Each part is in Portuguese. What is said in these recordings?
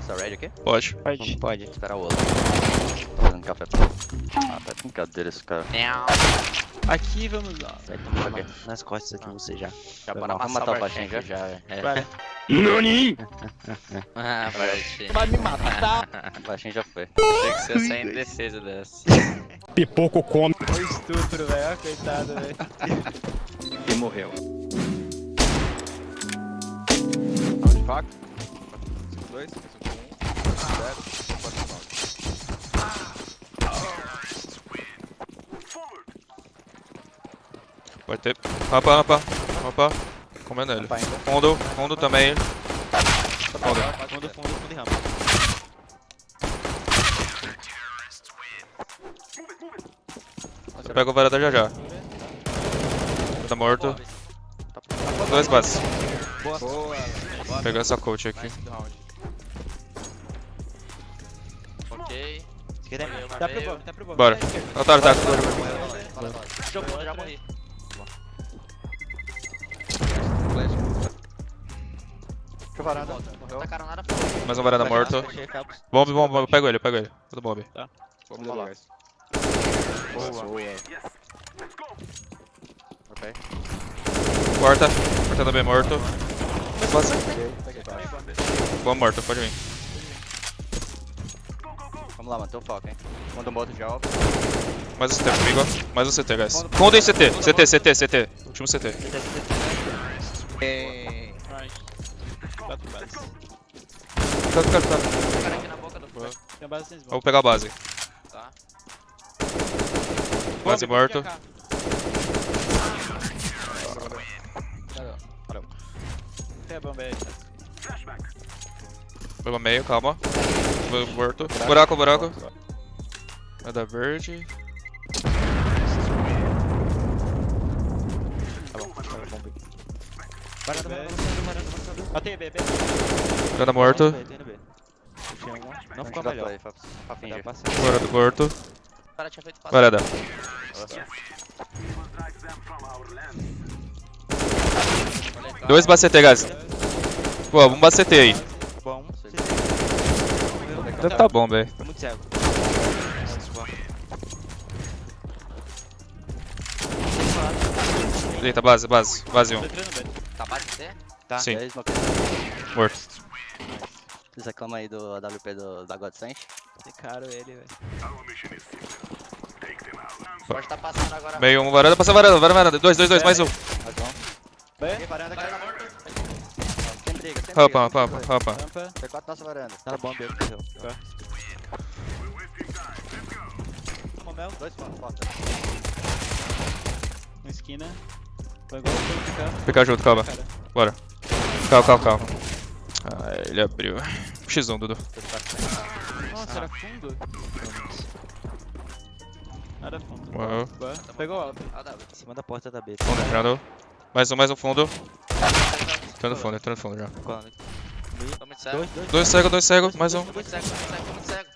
Posso dar raid aqui? Pode. Pode. Pode. Esperar o outro. Tô fazendo café pra Ah, tá de brincadeira esse cara. Aqui vamos lá. Vai tomar nas costas aqui você já. Já Foi bora vamos matar o baixinho já? já. É. Vai. Ah, baixinho. Vai me matar. O baixinho já foi. Tem que ser sem defesa dessa. Pipoco come. O estupro, velho. Coitado, velho. E morreu. 2, 5, 1, 0, 4, 9. Pode ter. Rampa, rampa. Rampa. Comendo ele. Fundo, fundo também. Fundo. Fundo, fundo, fundo e rampa. Eu pego o varanda já já. Tá morto. Dois bases. Boa. Boa. Pegando essa coach aqui. Do. Ok. Esquerda é Tá pro bomb, tá pro bomb. Bora. Tá. Otário, tá. Jogou, já morri. Que varanda. Morreu. Tacaram nada Mais um varanda morto. Bomb, bomb, bomb. Pego ele, pego ele. Tudo bomb. Vamos lá. Boa. Ok. Porta. Porta também morto. Tá. Bomb morto, pode vir. Vamos lá, mano. Teu foco, hein. Quando eu boto já, ó. Mais um CT comigo. Mais um CT, guys. Fundo em CT. CT, CT, CT. Último CT. Bases. Tá, tá, tá. Cara aqui na boca do fogo. Tem base sem Vou pegar a base. Tá. Base morto. AK. Tem a bomba aí. Meio, calma. Morto. Buraco, buraco. É da verde. Varanda, varanda, varanda, varanda. Ó, tem B, B. Varanda morto. Não ficou melhor. Tá. Varanda morto. Varanda. Dois base CT, guys. Pô, vamos base CT aí. Deve tá bom, velho. Tô muito cego. Eita, base, base. Base 1. Tô entrando no B. Tá base C? Tá. Sim. Aí, Smoke? Morto. Vocês reclamam aí do AWP do, da Godsend? Tem caro ele, velho. Pode tá passando agora. Meio, um varanda. Passa varanda, varanda, varanda. Dois, dois, dois, mais um. Mais um. B. varanda, Varanda morto. Sem briga, sem Rampa, briga. rampa, rampa, rampa. Rampa. T4 nossa varanda. Tá bom, B. Morreu. Tomou mel. Dois porta. Uma esquina. Foi igual o ficar. Fica junto, calma. Bora. Calma, calma, calma. Ah, ele abriu. X1, Dudu. Nossa, era fundo? Era fundo. Uau. Pegou alto. AW. Em cima da porta da B. Fundo entrando. Mais um, mais um fundo. Entrando no fundo, entrando no fundo já. Tô muito cego. Dois, dois. Dois cego, dois cego, mais um. Tô muito cego, tô muito cego, tô muito cego.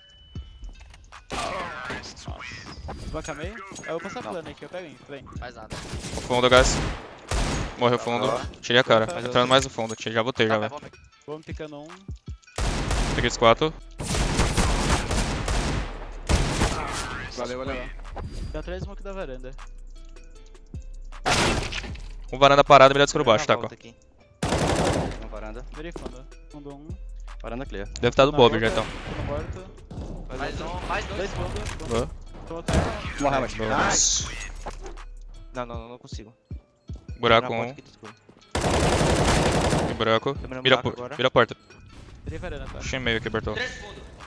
Banca meio. Eu vou passar plano aqui, eu pego em. Vem. Faz nada. Fundo, guys. Morreu fundo. Tirei a cara. Entrando mais no fundo. Já botei já, Tá, vai, velho. vamos. Picando um. Peguei os quatro. Valeu, valeu. Tem atrás smoke da varanda. Um varanda parado, melhor descobrir baixo, tá? Aqui. Varanda. Virei fundo. Fundo um. Varanda clear. Deve estar do Na Bob já então. Morto. Mais um, mais dois. Dois. Boa. Tô. Morreu, mas. Dois. Não, não, não, não consigo. Buraco um. Tem buraco. Vira, a buraco vira a porta. Virei varanda, tá? Achei meio aqui, Bertol.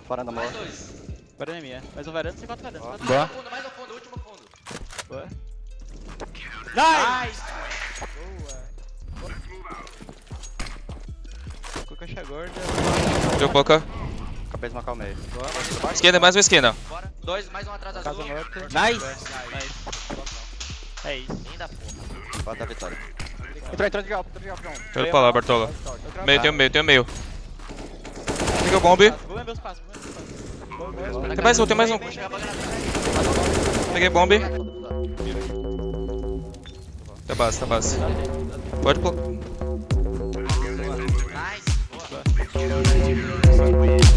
Varanda Mais morta. dois. Varanda é minha. Mais um varanda, você quatro varandas. quatro Mais um fundo, mais um fundo, último fundo. Boa. Nice! Boa. Ficou caixa gorda. Deu pouca. Acabei de marcar o meio. Esquina, mais uma esquina. Bora. Dois, mais um atrás Casa azul. morta. Nice! Nice. É isso. Ainda porra. Bota a vitória. Entrou, entrou de galpo, entrou de galpo. Deixa eu pra lá, Bartola. Meio, tem o meio, tem o meio. Peguei o bomb. Vou lamber os passos, vou lamber os passos. Boa, boa, boa. Tem mais um, tem mais um. A. Peguei bomb. Tá base, tá base. Pode pôr. Thank you.